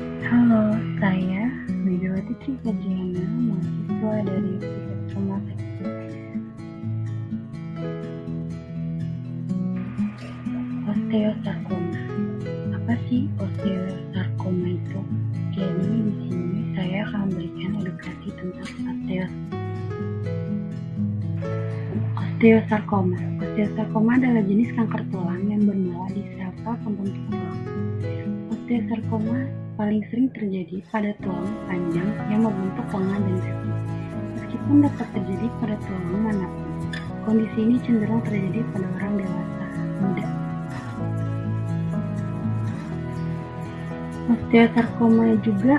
Halo, saya Widawati Trikajana, mahasiswa dari Universitas Rumah Osteosarkoma. Apa sih osteosarkoma itu? Jadi di sini saya akan memberikan edukasi tentang osteos Osteosarkoma. Osteosarkoma adalah jenis kanker tulang yang bermula di sel-sel pembentuk tulang. Osteosarkoma paling sering terjadi pada tulang panjang yang membentuk lengan dan kaki. Meskipun dapat terjadi pada tulang mana pun, kondisi ini cenderung terjadi pada orang dewasa muda. Osteosarkoma juga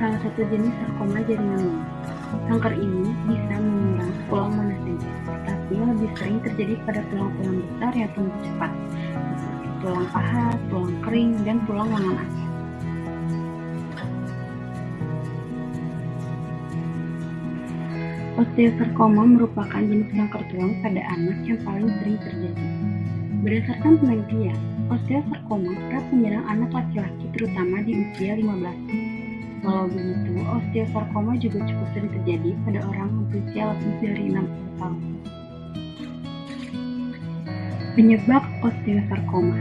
salah satu jenis sarkoma jaringan lunak. Kanker ini bisa menyerang tulang mana saja, tetapi lebih sering terjadi pada tulang-tulang besar yang tumbuh cepat, seperti tulang paha, tulang kering, dan tulang lengan atas. Osteosarkoma merupakan jenis kanker tulang pada anak yang paling sering terjadi. Berdasarkan penelitian, osteosarkoma kerap menyerang anak laki-laki terutama di usia 15 Walau begitu, osteosarkoma juga cukup sering terjadi pada orang berusia lebih dari 60 tahun. Penyebab osteosarkoma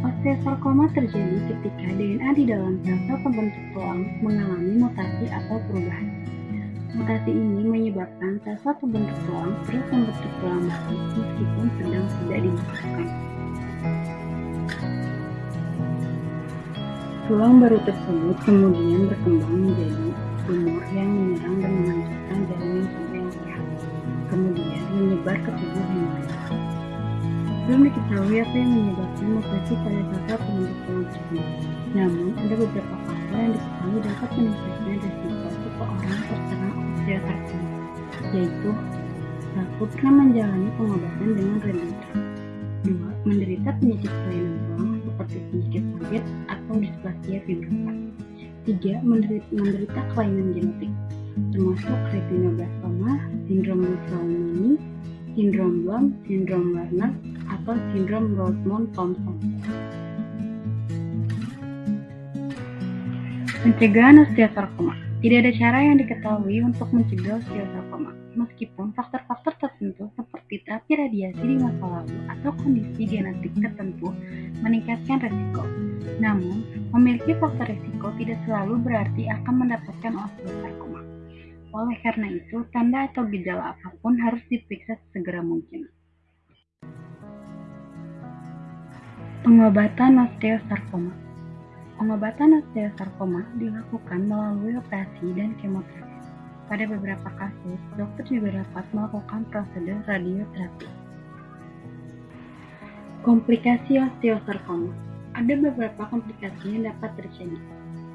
Osteosarkoma terjadi ketika DNA di dalam sel-sel pembentuk tulang mengalami mutasi atau perubahan. Mutasi ini menyebabkan sel-sel pembentuk tulang terus membentuk tulang baru meskipun sedang tidak dibutuhkan. Tulang baru tersebut kemudian berkembang menjadi tumor yang menyerang dan menghancurkan jaringan tubuh yang sehat, kemudian menyebar ke tubuh yang lain. Belum diketahui apa yang menyebabkan mutasi pada sel-sel pembentuk tulang tersebut. Namun, ada beberapa faktor yang diketahui dapat meningkatkan risiko seseorang terserang osteosarkoma, yaitu satu pernah menjalani pengobatan dengan radioterapi, dua menderita penyakit kelainan tulang seperti penyakit sakit atau displasia fibrosa, tiga menderita, menderita kelainan genetik, termasuk retinoblastoma, sindrom Mussolini, sindrom Blum, sindrom Werner, atau sindrom Rosemont-Thomson. Pencegahan osteosarkoma Tidak ada cara yang diketahui untuk mencegah osteosarkoma, meskipun faktor-faktor tertentu seperti terapi radiasi di masa lalu atau kondisi genetik tertentu meningkatkan resiko. Namun, memiliki faktor resiko tidak selalu berarti akan mendapatkan osteosarkoma. Oleh karena itu, tanda atau gejala apa pun harus diperiksa segera mungkin. Pengobatan osteosarkoma Pengobatan osteosarkoma dilakukan melalui operasi dan kemoterapi. Pada beberapa kasus, dokter juga dapat melakukan prosedur radioterapi. Komplikasi osteosarkoma Ada beberapa komplikasi yang dapat terjadi,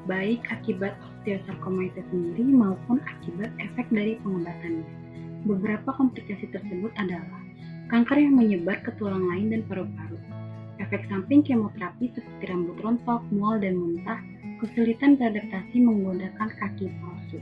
baik akibat osteosarkoma itu sendiri maupun akibat efek dari pengobatannya. Beberapa komplikasi tersebut adalah kanker yang menyebar ke tulang lain dan paru-paru, efek samping kemoterapi seperti rambut rontok, mual, dan muntah, kesulitan beradaptasi menggunakan kaki palsu.